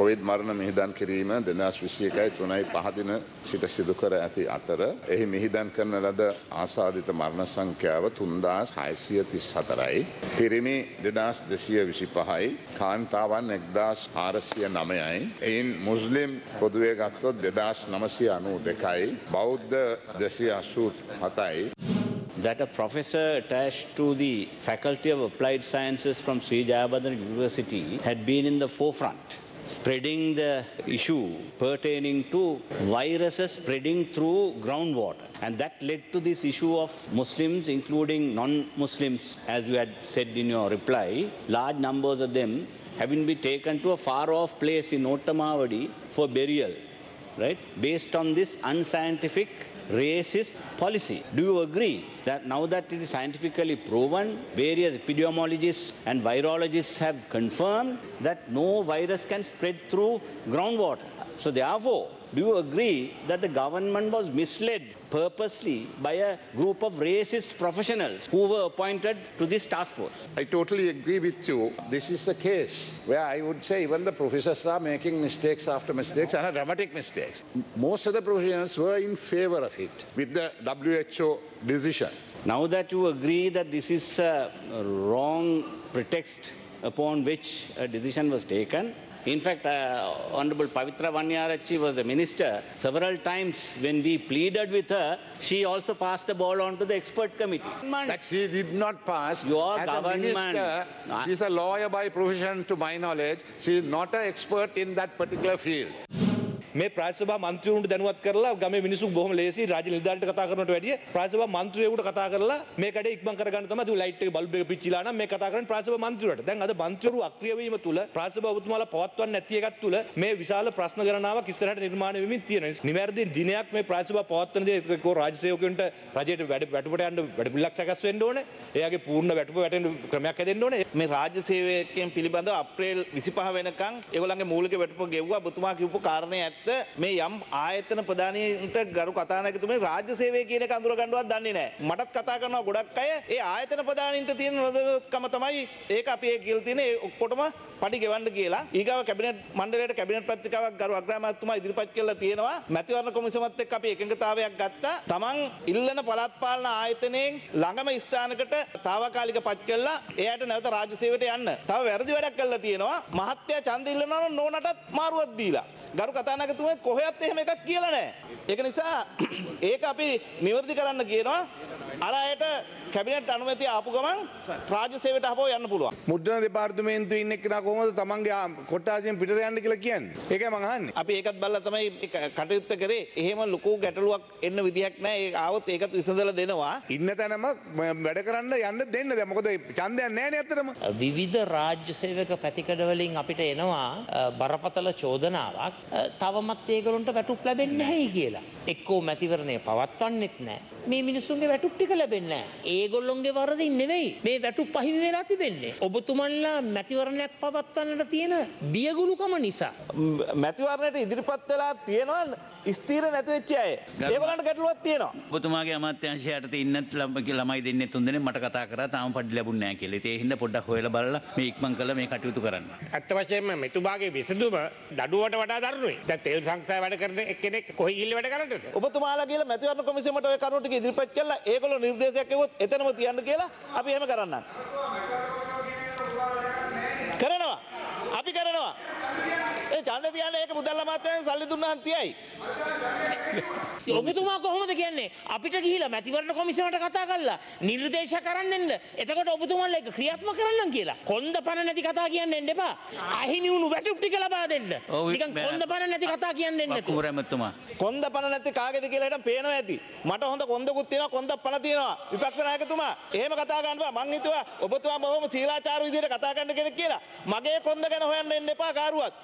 Covid මරණ මිහිදන් කිරීම දෙදස් විශ්යකයි තුනයි පහදින සිට සිදු කර ඇති අතර එහි මිහිදන් කරන ලද ආසාධිත මරණ සංඛ්‍යාව තුන්දාස් හයිසිය තිස් හතරයි. පිරිමි දෙදස් දෙසිය විසි පහයි කාන්තාවන් එක්දස් ආරසිය නමයයි. එයින් මුස්ලිම් පොදුවේ ගත්තොත් දෙදස් නමසය අනු දෙකයි. බෞද්ධ දෙසිය අසූත් හතයි. that a professor attached to the Faculty of Applied Sciences from Sri Jayabhadan University had been in the forefront spreading the issue pertaining to viruses spreading through groundwater. And that led to this issue of Muslims, including non-Muslims, as you had said in your reply, large numbers of them having been taken to a far-off place in Ottamavadi for burial, right? Based on this unscientific racist policy. Do you agree that now that it is scientifically proven, various epidemiologists and virologists have confirmed that no virus can spread through groundwater? So therefore, do you agree that the government was misled purposely by a group of racist professionals who were appointed to this task force? I totally agree with you. This is a case where I would say even the professors are making mistakes after mistakes and dramatic mistakes. Most of the professionals were in favor of it with the WHO decision. Now that you agree that this is a wrong pretext upon which a decision was taken, in fact, uh, Honorable Pavitra Vanyarachi was the minister. Several times when we pleaded with her, she also passed the ball on to the expert committee. That she did not pass. Your As government- A minister, No, she's a lawyer by profession to my knowledge. She is not an expert in that particular field. මේ ප්‍රාසභා මන්ත්‍රීවරුන්ට දැනුවත් කරලා ගමේ මිනිස්සු බොහොම ලේසි රාජ්‍ය නිලධාරීන්ට කතා කරනවට වැඩිය ප්‍රාසභා මන්ත්‍රීවරුන්ට කතා කරලා මේ කඩේ ඉක්මන් කරගන්න තමයි තු ලයිට් එක බල්බ් එක පිච්චිලා නම් මේ කතා කරන්නේ ප්‍රාසභා මන්ත්‍රීවරුන්ට. දැන් අද මන්ත්‍රීවරු අක්‍රිය වීම තුල ප්‍රාසභා ඔබතුමාලා පවත්වන්න නැති එකක් තුල මේ විශාල ප්‍රශ්න ගණනාවක් ඉස්සරහට නිර්මාණය වෙමින් තියෙනවා. නිවැරදි දිනයක් මේ ප්‍රාසභා පවත්වන දේ ඒකෝ රාජ්‍ය සේවකයන්ට රජයට වැඩ වැටුපට යන්න වැඩ පිළිලක් සකස් වෙන්න ඕනේ. එයාගේ පූර්ණ වැටුප වැටෙන ක්‍රමයක් හැදෙන්න ඕනේ. මේ රාජ්‍ය සේවකයන් පිළිබඳව අප්‍රේල් 25 වෙනකන් ඒගොල්ලන්ගේ මූලික වැටුප ගෙව්වා ඔබතුමා කියපු කාරණේ ඇත්ත මේ යම් ආයතන ප්‍රධානීන්ට ගරු කතානායකතුමනි රාජ්‍ය සේවය කියන එක අඳුර ගන්නවත් දන්නේ නැහැ මටත් කතා කරනවා ගොඩක් අය ඒ ආයතන ප්‍රධානීන්ට තියෙන නොදැනුවත්කම තමයි ඒක අපි ඒ කියලා තියෙන ඒ ඔක්කොටම පඩි ගෙවන්න කියලා ඊගාව කැබිනට් මණ්ඩලයට කැබිනට් පත්‍රිකාවක් ගරු අග්‍රාමාත්‍යතුමා ඉදිරිපත් කළා තියෙනවා මැතිවරණ කොමිසමත් එක්ක අපි එකඟතාවයක් ගත්තා තමන් ඉල්ලන පළාත් පාලන ආයතනයෙන් ළඟම ස්ථානකට తాවකාලික පත් කළා එයාට නැවත රාජ්‍ය සේවයට යන්න. තව වැරදි වැඩක් කළා තියෙනවා. මහත්ය ඡන්ද ඉල්ලනවා නම් නෝනටත් මාරුවක් දීලා. ගරු කතානායකතුමා කොහෙවත් එහෙම එකක් කියලා නැහැ. ඒක නිසා ඒක අපි නිවැරදි කරන්න කියනවා. අර අයට කැබිනට් අනුමැතිය ආපු ගමන් රාජ්‍ය සේවයට ආපහු යන්න පුළුවන්. මුද්‍රණ දෙපාර්තමේන්තුවේ ඉන්න එක්කෙනා කොහොමද තමන්ගේ කොට්ටාසියෙන් පිටට යන්න කියලා කියන්නේ? ඒකයි මං අහන්නේ. අපි ඒකත් බලලා තමයි කටයුත්ත කරේ. එහෙම ලොකු ගැටලුවක් එන්න විදියක් නැහැ. ඒ ආවොත් ඒකත් විසඳලා දෙනවා. ඉන්න තැනම වැඩ කරන්න යන්න දෙන්න දැන් මොකද ඡන්දයක් නැහැ නේ ඇත්තටම. විවිධ රාජ්‍ය සේවක පැතිකඩවලින් අපිට එනවා බරපතල චෝදනාවක් තවමත් ඒගොල්ලන්ට වැටුප් ලැබෙන්නේ නැහැයි කියලා. එක්කෝ මැතිවරණය පවත්වන්නෙත් නැහැ. මේ මිනිස්සුන්ගේ වැටුප් ටික ලැබෙන්නේ නැහැ. ඒගොල්ලොන්ගේ වරදින් නෙවෙයි. මේ වැටුප් අහිමි වෙලා තිබෙන්නේ. ඔබතුමන්ලා මැතිවරණයක් පවත්වන්නට තියෙන බියගුණුකම නිසා. ම්, මැතිවරණයට ඉදිරිපත් වෙලා තියෙනවා ස්ථීර නැති වෙච්ච අය. ඒගොල්ලන්ට ගැටලුවක් තියෙනවා. ඔබතුමාගේ අමාත්‍යංශයට ඉන්නත් ළම- ළමයි දෙන්නේ තුන් දෙනෙක් මට කතා කරා තාම පඩි ලැබුණ නැහැ කියලා. ඉතින් ඒ හින්දා පොඩ්ඩක් හොයලා බලලා මේ ඉක්මන් කරලා මේ කටයුතු කරන්න. ඇත්ත වශයෙන්ම මෙතුමාගේ විසඳුම දඩුවට වඩා දරුණුයි. දැන් තෙල් සංස්ථාවේ වැඩ කරන එක්කෙනෙක් කොහේ ගිහිල්ලා වැඩ කරන්නද? ඔබතුමාලා කියලා මැතිවරණ කොමිසමට ඔය කරුණු ටික ඉදිරිපත් කළා ඒගොල්ලෝ නිර්දේශයක් එවුවොත් එතනම තියන්න කියලා අපි එහෙම කරන්නම්. කරනවා. අපි කරනවා. ඒ ඡන්ද තියන්න ඒක මුදල් අමාත්‍යාංශයෙන් සල්ලි දුන්නාන් තියයි. ඔබතුමා කොහොමද කියන්නේ අපිට ගිහිලා මැතිවරණ කොමිසමට කතා කරලා නිර්දේශ කරන්න එන්න. එතකොට ඔබතුමාලා ඒක ක්‍රියාත්මක කරන්නම් කියලා. කොන්ද පණ නැති කතා කියන්න එන්න එපා. අහිමි වුණු වැටුප් ටික ලබා දෙන්න. නිකන්. කොන්ද පණ නැති කතා කියන්න එන්න ඇමතුමා. කොන්ද පණ නැති කාගේද කියලා හිටන් පේනවා ඇති. මට හොඳ කොන්දකුත් තියෙනවා කොන්ද පණ තියෙනවා. විපක්ෂ නයකතුමා එහෙම කතා බෑ. මං හිතුවා ඔබතුමා බොහොම සීලාචාර විදිහට කතා කරන්න කෙනෙක් කියලා. මගේ කොන්ද ගැන හොයන්න එන්න එපා කාරුවත්.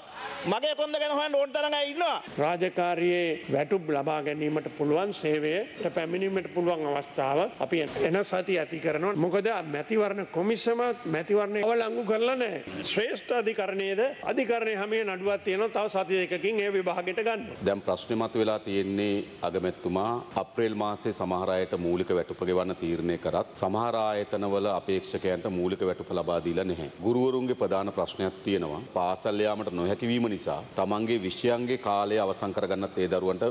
මගේ කොන්ද ගැන හොයන්න ඕන තරම් අය ඉන්නවා. රාජකාරියේ වැටුප් ලබා ගැනීමට පුළුවන් සේවයට පැමිණීමට පුළුවන් අවස්ථාව අපි එන සති ඇති කරනවා. මොකද මැතිවරණ කොමිසම මැතිවරණය අවලංගු කරලා නැහැ. ශ්‍රේෂ්ඨ අධිකරණයේද අධිකරණය හැමේ නඩුවක් තියෙනවා. තව සති දෙකකින් ඒ විභාගයට ගන්න. දැන් ප්‍රශ්නේ මතුවලා තියෙන්නේ අගමැතිතුමා අප්‍රේල් මාසේ සමහර අයට මූලික වැටුප ගෙවන්න තීරණය කරත් සමහර ආයතනවල අපේක්ෂකයන්ට මූලික වැටුප ලබා දීලා නැහැ. ගුරුවරුන්ගේ ප්‍රධාන ප්‍රශ්නයක් තියෙනවා. පාසල් යාමට නොහැකි නැතිවීම නිසා තමන්ගේ විෂයන්ගේ කාලය අවසන් කරගන්නත් ඒ දරුවන්ට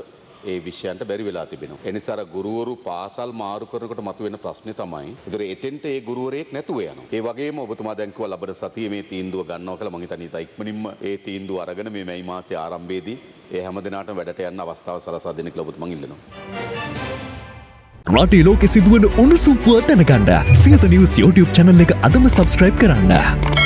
ඒ විෂයන්ට බැරි වෙලා තිබෙනවා. එනිසා අර ගුරුවරු පාසල් මාරු කරනකොට මතුවෙන ප්‍රශ්නේ තමයි. ඒතර එතෙන්ට ඒ ගුරුවරයෙක් නැතුව යනවා. ඒ වගේම ඔබතුමා දැන් කිව්වා ලබන සතියේ මේ තීන්දුව ගන්නවා කියලා මම හිතන්නේ ඉතා ඉක්මනින්ම ඒ තීන්දුව අරගෙන මේ මැයි මාසයේ ආරම්භයේදී ඒ හැම දිනාටම වැඩට යන්න අවස්ථාව සලසා දෙන්න කියලා ඔබතුමන් ඉල්ලනවා. රටේ ලෝකෙ සිදුවන උණුසුම් පුවත් දැනගන්න සියත නිවස් YouTube channel එක අදම සබස්ක්‍රයිබ් කරන්න.